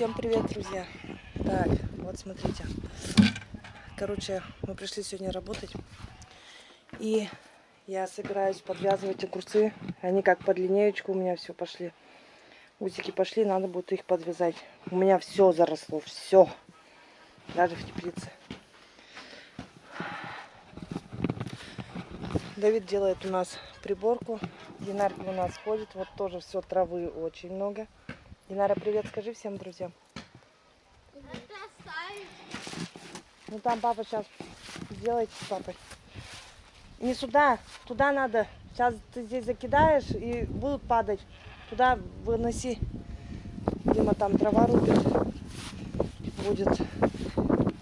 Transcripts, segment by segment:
Всем привет, друзья! Так, вот смотрите. Короче, мы пришли сегодня работать. И я собираюсь подвязывать огурцы. Они как под линеечку у меня все пошли. Усики пошли, надо будет их подвязать. У меня все заросло, все. Даже в теплице. Давид делает у нас приборку. Динарка у нас ходит. Вот тоже все травы очень много. Динара, привет, скажи всем друзьям. Ну там папа сейчас сделает с папой. Не сюда, туда надо. Сейчас ты здесь закидаешь и будут падать. Туда выноси. Дима там трава рубит. Будет.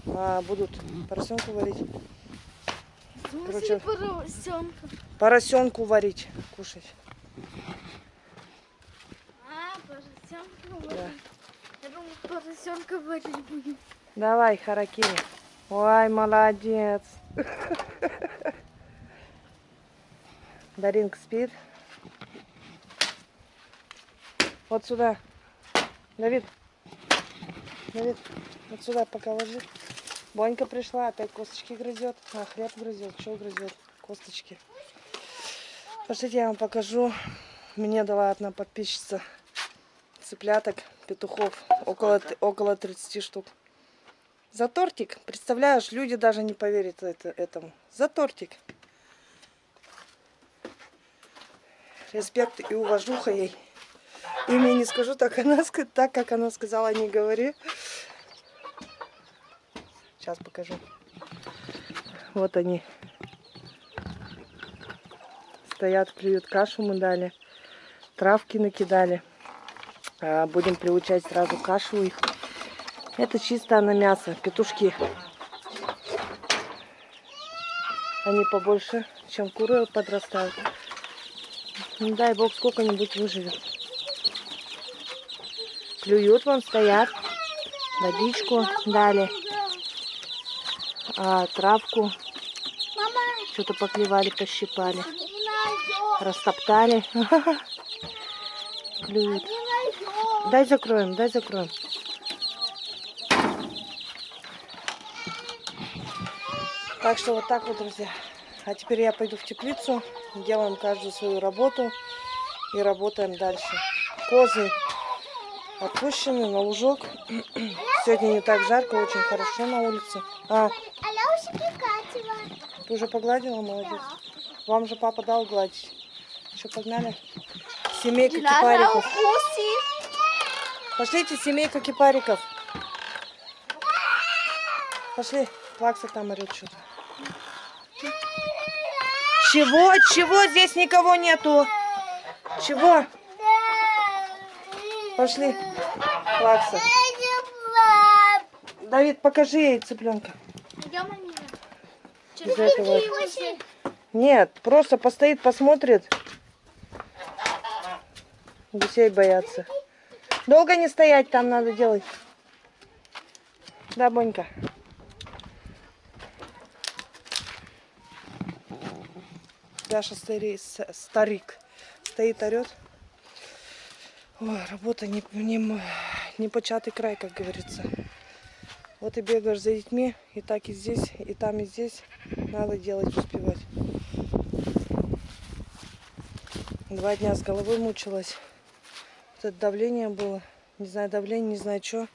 А, будут поросенку варить. Короче, поросенка. Поросенку варить, кушать. А, поросенка Да. варить. Я думаю, поросенка варить будем. Давай, Харакири. Ой, молодец. Даринка спит. Вот сюда. Давид. Давид, вот сюда пока ложи. Бонька пришла, опять косточки грызет. А, хлеб грызет. Что грызет? Косточки. Пошлите, я вам покажу. Мне дала одна подписчица цыпляток, петухов. Около, около 30 штук. За тортик. Представляешь, люди даже не поверят это, этому. За тортик. Респект и уважуха ей. Имя не скажу, так, она, так как она сказала, не говори. Сейчас покажу. Вот они. Стоят, клюют кашу мы дали. Травки накидали. А, Будем приучать сразу кашу их. Это чисто на мясо. Петушки. Они побольше, чем куры подрастают. Не дай бог сколько-нибудь выживет. Клюют вон, стоят. Водичку дали. А, травку. Что-то поклевали, пощипали. Растоптали. Клюют. Дай закроем, дай закроем. Так что вот так вот, друзья. А теперь я пойду в теплицу, делаем каждую свою работу и работаем дальше. Козы отпущены на лужок. Сегодня не так жарко, очень хорошо на улице. А, ты уже погладила? Молодец. Вам же папа дал гладить. Что, погнали? Семейка кипариков. Пошлите, семейка кипариков. Пошли. Плакса там орет что-то. Чего? Чего? Здесь никого нету. Чего? Пошли. Плакса. Давид, покажи ей цыпленка. Из этого. Нет, просто постоит, посмотрит. Гусей боятся. Долго не стоять там надо делать. Да, Бонька. Даша старик, старик стоит, орет. Ой, работа не, не, не початый край, как говорится. Вот и бегаешь за детьми, и так и здесь, и там, и здесь. Надо делать, успевать. Два дня с головой мучилась. Вот это давление было. Не знаю, давление, не знаю, что.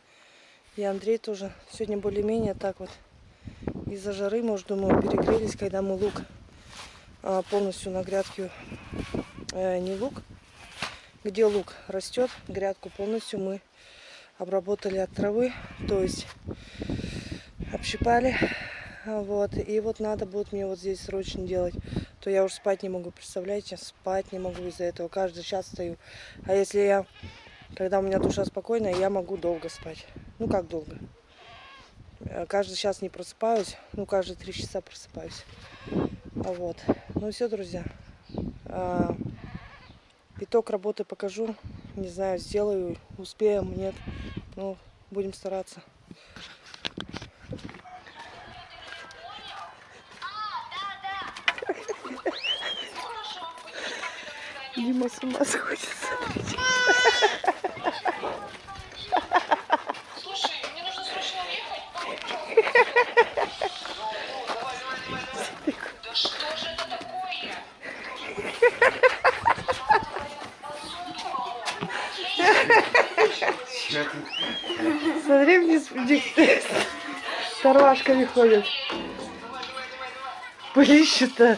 И Андрей тоже. Сегодня более-менее так вот. Из-за жары, может, думаю, перегрелись, когда мы лук а, полностью на грядке. э, не лук, где лук растет, грядку полностью мы обработали от травы. То есть общипали. А, Вот. И вот надо будет мне вот здесь срочно делать. То я уже спать не могу, представляете? Спать не могу из-за этого. Каждый час стою. А если я, когда у меня душа спокойная, я могу долго спать. Ну как долго? Э, Каждый час не просыпаюсь. Ну, каждые три часа просыпаюсь. А Вот. Ну все, друзья. А, Итог работы покажу. Не знаю, сделаю, успеем, нет. Ну, будем стараться. Дима с ума сходит, смотрите. Слушай, мне нужно срочно уехать. Да что же это такое? Смотри, вниз, вниз. Старвашками ходят. Блин, что-то.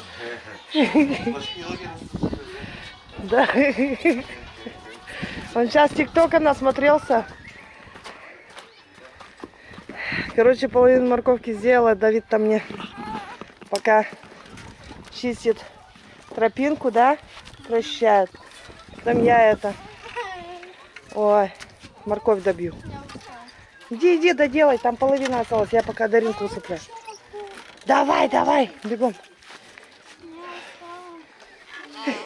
Да. Он сейчас тиктока насмотрелся. Короче, половину морковки сделала. Давид там мне пока чистит тропинку, да? Прощает. Там я это... Ой, морковь добью. Иди, иди, доделай, там половина осталась. Я пока Даринку усыплю. Давай, давай, бегом.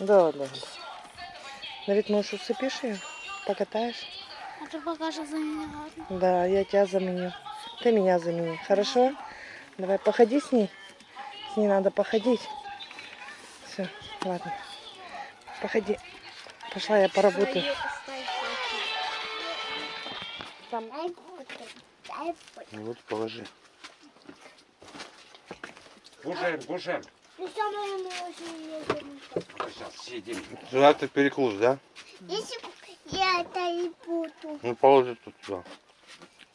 на Да, да. Давид, может, усыпишь ее? Покатаешь? А ты покажешь за меня, ладно? Да, я тебя заменю. Ты меня замени. Хорошо? Давай походи с ней. С ней надо походить. Все, ладно. Походи. Пошла я поработаю. Там. Ну вот положи. Кушаем, кушаем. Сейчас съедим. Сюда ты перекус, да? Если я это и буду. Ну положи тут сюда.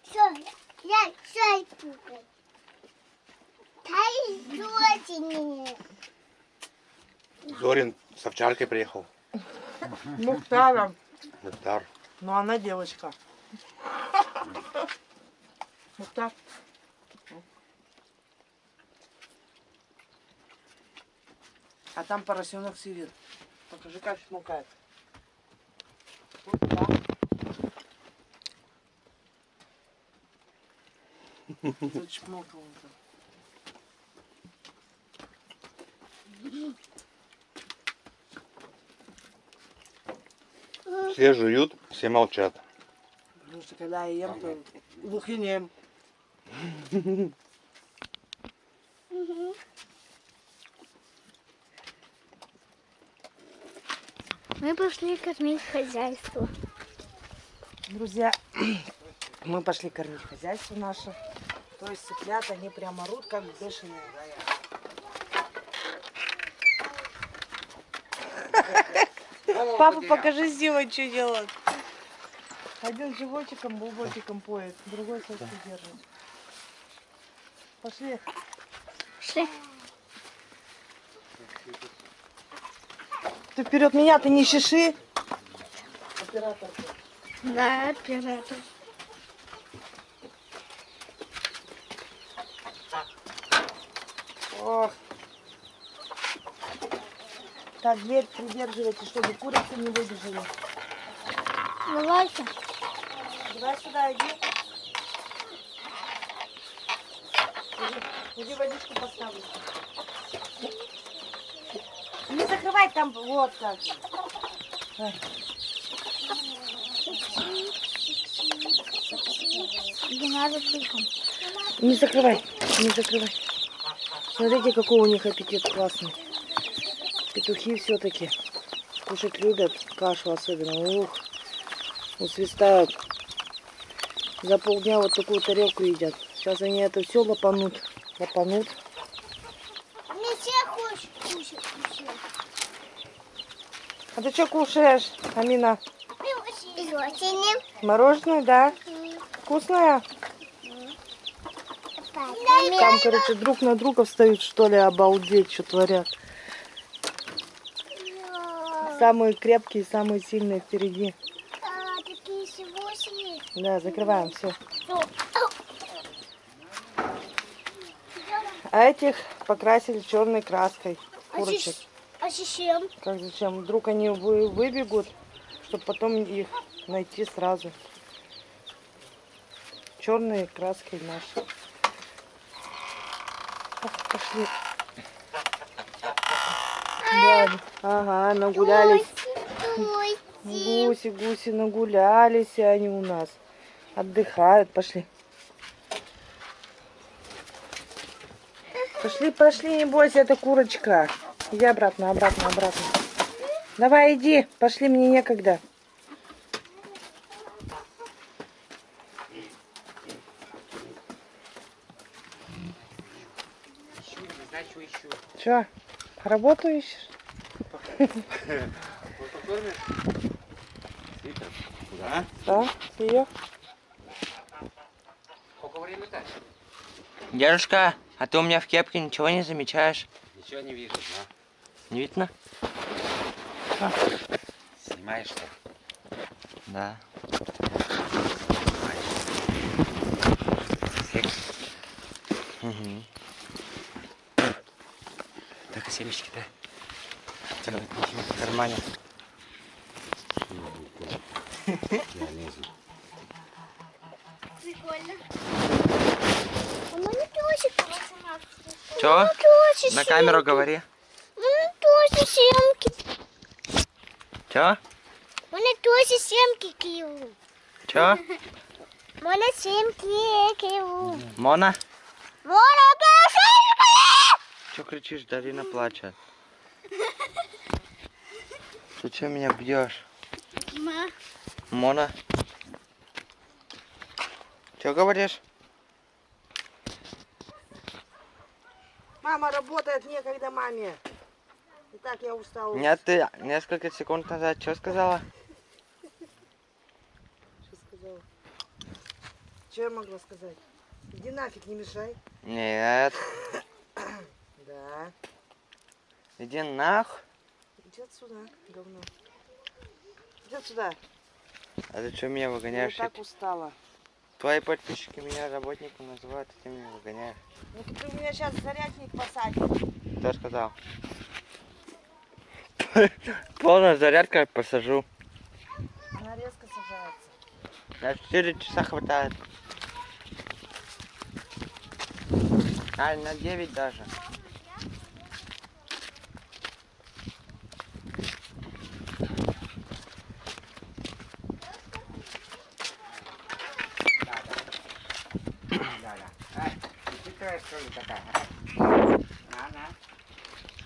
Все, я все и буду. Зорин с овчаркой приехал. Мухтара. Мухтар. Ну, она девочка. Мухтар. А там поросенок сидит. Покажи, как смукает. Вот так. Все жуют, все молчат. Потому что когда я ем, то глухинем. Мы пошли кормить хозяйство. Друзья, мы пошли кормить хозяйство наше. То есть цыплят, они прям орут, как бешеные. Папа, покажи Зима, что делает. Один животиком, бубочком поет, другой соску держит. Пошли. Пошли. Ты вперед меня, ты не чеши. Оператор. Да, оператор. Ох. Так, дверь придерживайте, чтобы курицы не выбежали. Давайте. Давай сюда, иди. Иди, иди водичку поставлю. Не закрывай там, вот. Давай. Не. Не закрывай, не закрывай. Смотрите, какой у них аппетит классный. Петухи все-таки кушать любят, кашу особенно. Ух, усвистают. За полдня вот такую тарелку едят. Сейчас они это все лопанут. Лопанут. Не все хочет кушать. кушать. А ты что кушаешь, Амина? Злотине. Мороженое, да? Вкусное? Там, короче, друг на друга встают, что ли, обалдеть, что творят. Самые крепкие, самые сильные впереди. А, такие сегодня. Да, закрываем все. А этих покрасили черной краской. Курочек. А зачем? Как зачем? Вдруг они вы- выбегут, чтобы потом их найти сразу. Черной краской наши. Ах, Пошли. Да, ага, нагулялись. Ой, Гуси, гуси нагулялись, они у нас отдыхают. Пошли. Пошли, пошли, не бойся, это курочка. Иди обратно, обратно, обратно. Давай, иди. Пошли, мне некогда. Че, работу ищешь? Да? Да, ее. Сколько время-то? Дедушка, а ты у меня в кепке ничего не замечаешь? Ничего не вижу, Не видно? да? Снимаешь что? Да. Угу. Так, а семечки, да? В кармане. Я лезу. Прикольно. А. Чё? На камеру говори Мене теж сімки. Чё? Мене теж сімки киву. Чё? Мене сімки киву. Мона? Мене сімки! Чё кричишь? Дарина плачет. Ты чё меня бьешь? Ма. Мона? Чё говоришь? Мама работает, некогда маме. И так я устала. Нет, ты несколько секунд назад что сказала? Что сказала? Что я могла сказать? Иди нафиг, не мешай. Нет. Да. Иди нах. Иди отсюда, говно. Иди отсюда. А ты что меня Я выгоняешь? так устала. Твои подписчики меня работником называют, а ты меня выгоняешь. Ну ты у меня сейчас зарядник посадишь. Кто сказал? Полная зарядка посажу. Она резко сажается. На 4 часа хватает. А, на 9 даже. Да, да. Ай, ты хитрая, что ли, такая? а? На, на.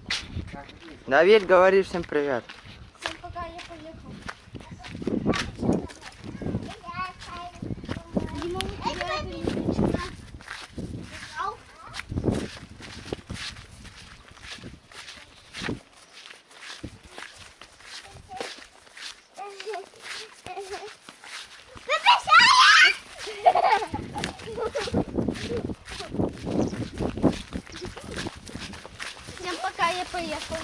Так, иди. Давид, говори всем привет. Всем пока, я поехал. Дима, у тебя это не включено. Ау. Всем пока, я поехал.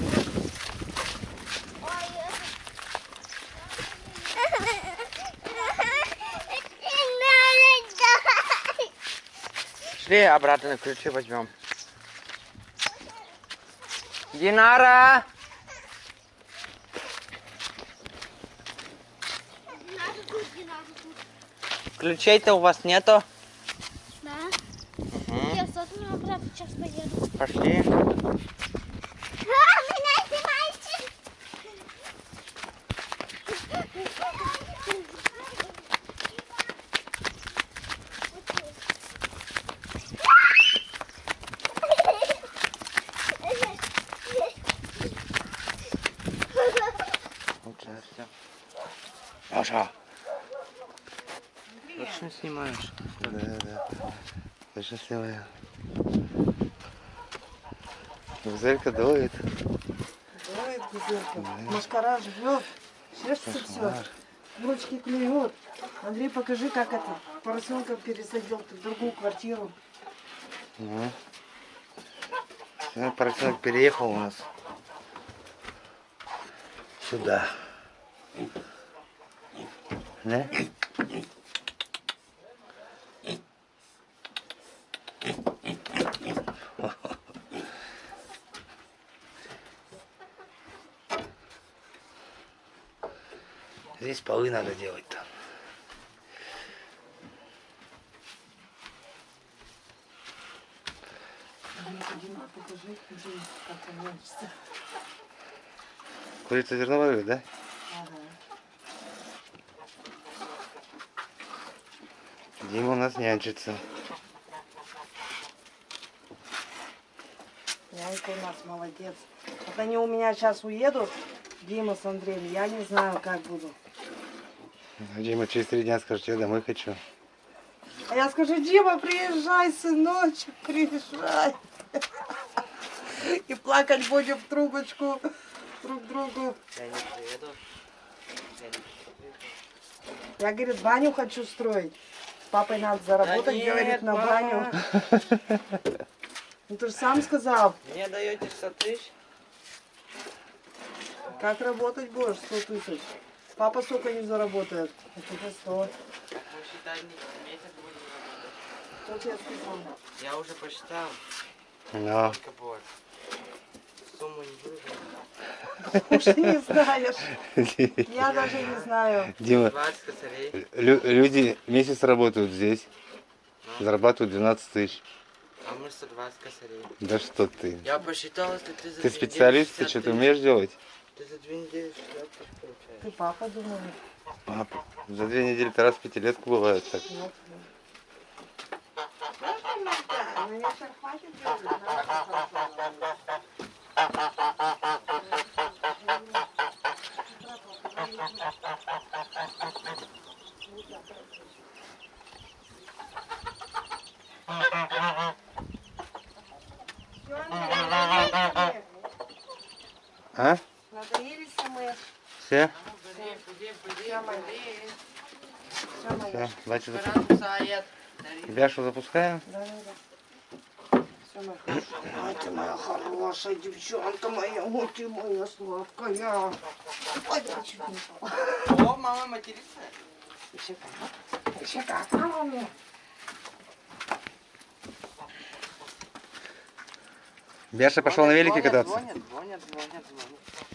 Ой, это... Шли обратно ключи возьмем. Динара! Ключей-то у вас нету? Да. Мгм. Я сейчас поеду. Пошли. А, меня снимаете? Маша. Точно снимаешь? Да, да. Ты счастливая. Гузелька дует. Давай, гузелька. Машкара живет. Чешется все. Кошмар. Ручки клюет. Андрей, покажи, как это. Поросенка пересадил ты в другую квартиру. Ну. Сегодня поросенок переехал у нас. Сюда. Да? Здесь полы надо делать-то. Дима, покажи, где, как она вся. Курица зерновая, да? Дима у нас нянчится. Нянька у нас молодец. Вот они у меня сейчас уедут, Дима с Андреем, я не знаю, как буду. А Дима через три дня скажет, я домой хочу. А я скажу, Дима, приезжай, сыночек, приезжай. И плакать будем в трубочку друг другу. Я не приеду. Я, говорит, баню хочу строить. Папой надо заработать, нет, говорит, на баню. Ну ты же сам сказал, Мне даете 100 тысяч? как работать будешь 100 тысяч. Папа столько не заработает. А тебе 100. Посчитай, месяц будет работать. Что тебе сказал? Я уже посчитал. Сколько будет. Сумму не говорить. Уже не знаешь. Я даже не знаю. Дима, 20 косарей. лю- люди месяц работают здесь, зарабатывают 12 тысяч. А мы 120 косарей. Да что ты? Я посчитал, если ты за Ты специалист, ты 60 что-то умеешь делать? Ты за две недели 60 тысяч получаешь. Ты папа, думаю. Папа, за две недели-то раз в пятилетку бывает так. Вот. Знаешь, иногда, меня сейчас хватит знаешь, А? Надоелись мы. Все? Все, давайте запу- Баран сает. Бяшу запускаем. Да, да, да. Всё, моя хорошая. Ай, ты моя хорошая девчонка моя, ой, ты моя сладкая. Ой, упала. О, мама матерится. Еще как. Еще как. А, мне. Бяша пошел на велике кататься. Звонят, звонят, звонят, звонят.